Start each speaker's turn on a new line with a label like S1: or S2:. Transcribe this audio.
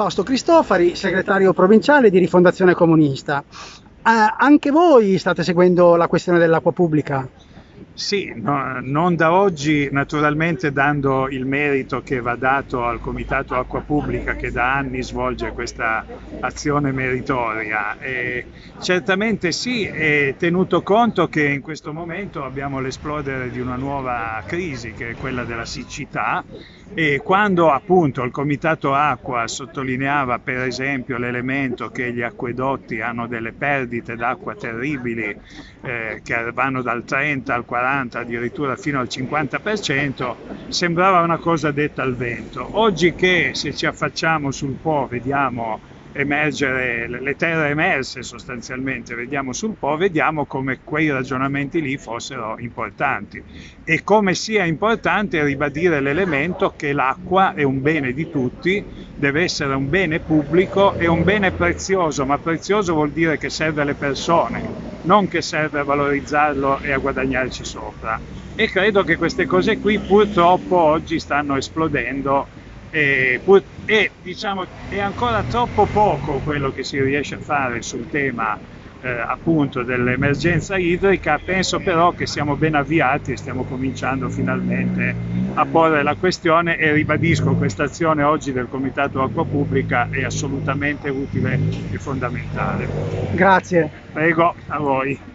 S1: Fausto Cristofari, segretario provinciale di Rifondazione Comunista. Eh, anche voi state seguendo la questione dell'acqua pubblica?
S2: Sì, no, non da oggi naturalmente dando il merito che va dato al Comitato Acqua Pubblica che da anni svolge questa azione meritoria. E certamente sì, e tenuto conto che in questo momento abbiamo l'esplodere di una nuova crisi che è quella della siccità e quando appunto il Comitato Acqua sottolineava per esempio l'elemento che gli acquedotti hanno delle perdite d'acqua terribili eh, che vanno dal 30 al 40 addirittura fino al 50% sembrava una cosa detta al vento. Oggi che se ci affacciamo sul Po vediamo emergere le terre emerse sostanzialmente, vediamo sul Po, vediamo come quei ragionamenti lì fossero importanti. E come sia importante ribadire l'elemento che l'acqua è un bene di tutti, deve essere un bene pubblico e un bene prezioso, ma prezioso vuol dire che serve alle persone, non che serve a valorizzarlo e a guadagnarci sopra. E credo che queste cose qui purtroppo oggi stanno esplodendo e, e diciamo, è ancora troppo poco quello che si riesce a fare sul tema eh, appunto dell'emergenza idrica, penso però che siamo ben avviati e stiamo cominciando finalmente a porre la questione e ribadisco questa azione oggi del Comitato Acqua Pubblica è assolutamente utile e fondamentale.
S1: Grazie.
S2: Prego, a voi.